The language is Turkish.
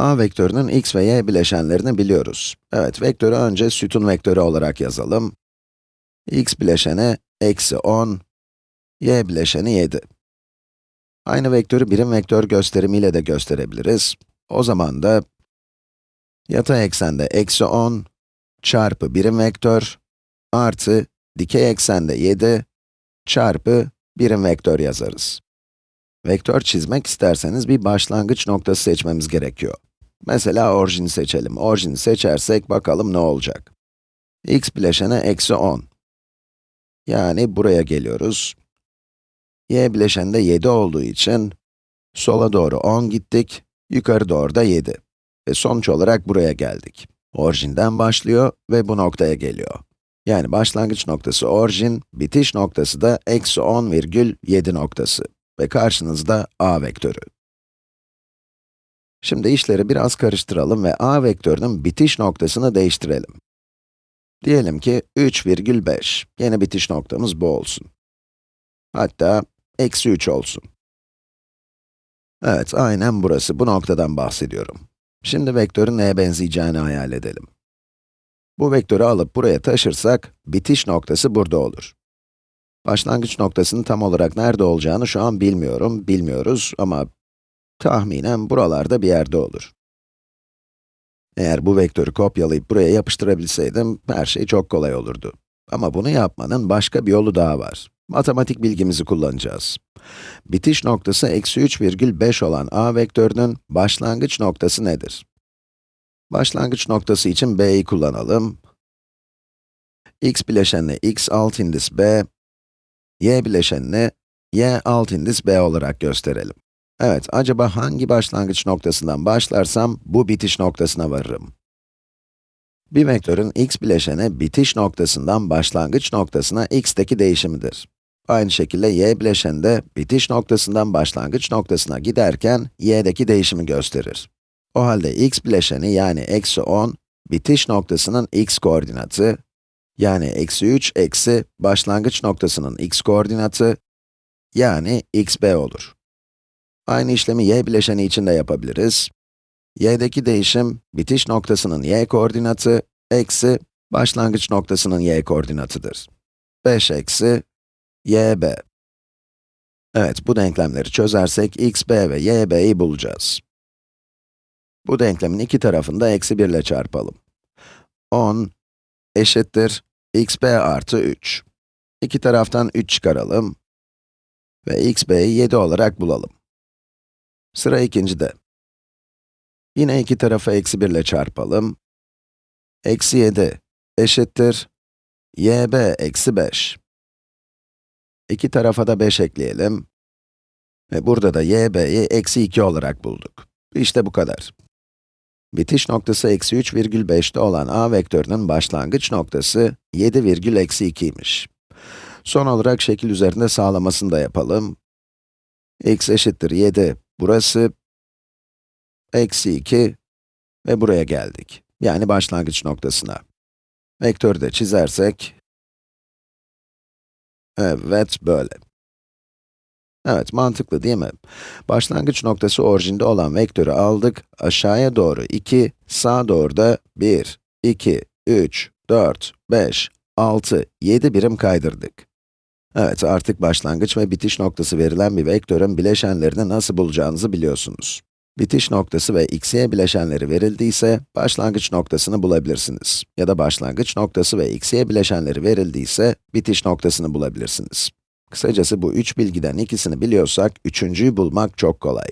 a vektörünün x ve y bileşenlerini biliyoruz. Evet, vektörü önce sütun vektörü olarak yazalım. x bileşeni eksi 10, y bileşeni 7. Aynı vektörü birim vektör gösterimiyle de gösterebiliriz. O zaman da yatay eksende eksi 10 çarpı birim vektör artı dikey eksende 7 çarpı birim vektör yazarız. Vektör çizmek isterseniz bir başlangıç noktası seçmemiz gerekiyor. Mesela orijini seçelim. Orijini seçersek bakalım ne olacak. x bileşene eksi 10. Yani buraya geliyoruz. y bileşende 7 olduğu için sola doğru 10 gittik, yukarı doğru da 7. Ve sonuç olarak buraya geldik. Orijinden başlıyor ve bu noktaya geliyor. Yani başlangıç noktası orijin, bitiş noktası da eksi 10 virgül 7 noktası. Ve karşınızda a vektörü. Şimdi işleri biraz karıştıralım ve a vektörünün bitiş noktasını değiştirelim. Diyelim ki 3,5. Yeni bitiş noktamız bu olsun. Hatta eksi 3 olsun. Evet, aynen burası. Bu noktadan bahsediyorum. Şimdi vektörün neye benzeyeceğini hayal edelim. Bu vektörü alıp buraya taşırsak, bitiş noktası burada olur. Başlangıç noktasının tam olarak nerede olacağını şu an bilmiyorum, bilmiyoruz ama tahminen buralarda bir yerde olur. Eğer bu vektörü kopyalayıp buraya yapıştırabilseydim, her şey çok kolay olurdu. Ama bunu yapmanın başka bir yolu daha var. Matematik bilgimizi kullanacağız. Bitiş noktası eksi 3,5 olan a vektörünün başlangıç noktası nedir? Başlangıç noktası için b'yi kullanalım. x bileşenine x alt indis b, y bileşenine y alt indis b olarak gösterelim. Evet, acaba hangi başlangıç noktasından başlarsam bu bitiş noktasına varırım? Bir vektörün x bileşeni bitiş noktasından başlangıç noktasına x'teki değişimidir. Aynı şekilde y bileşeni de bitiş noktasından başlangıç noktasına giderken y'deki değişimi gösterir. O halde x bileşeni yani eksi 10, bitiş noktasının x koordinatı, yani eksi 3 eksi başlangıç noktasının x koordinatı, yani xb olur. Aynı işlemi y bileşeni için de yapabiliriz. y'deki değişim, bitiş noktasının y koordinatı, eksi başlangıç noktasının y koordinatıdır. 5 eksi yb. Evet, bu denklemleri çözersek xb ve yb'yi bulacağız. Bu denklemin iki tarafını da eksi 1 ile çarpalım. 10 eşittir xb artı 3. İki taraftan 3 çıkaralım ve xb'yi 7 olarak bulalım. Sıra ikincide. Yine iki tarafı eksi 1 ile çarpalım. Eksi 7 eşittir yb eksi 5. İki tarafa da 5 ekleyelim. Ve burada da yb'yi eksi 2 olarak bulduk. İşte bu kadar. Bitiş noktası eksi 3,5'te olan a vektörünün başlangıç noktası 7 virgül eksi 2'ymiş. Son olarak şekil üzerinde sağlamasını da yapalım. x eşittir 7, burası, eksi 2 ve buraya geldik. Yani başlangıç noktasına. Vektörü de çizersek, evet böyle. Evet, mantıklı değil mi? Başlangıç noktası orijinde olan vektörü aldık, aşağıya doğru 2, sağa doğru da 1, 2, 3, 4, 5, 6, 7 birim kaydırdık. Evet, artık başlangıç ve bitiş noktası verilen bir vektörün bileşenlerini nasıl bulacağınızı biliyorsunuz. Bitiş noktası ve x'ye bileşenleri verildiyse, başlangıç noktasını bulabilirsiniz. Ya da başlangıç noktası ve x'ye bileşenleri verildiyse, bitiş noktasını bulabilirsiniz. Kısacası bu üç bilgiden ikisini biliyorsak, üçüncüyü bulmak çok kolay.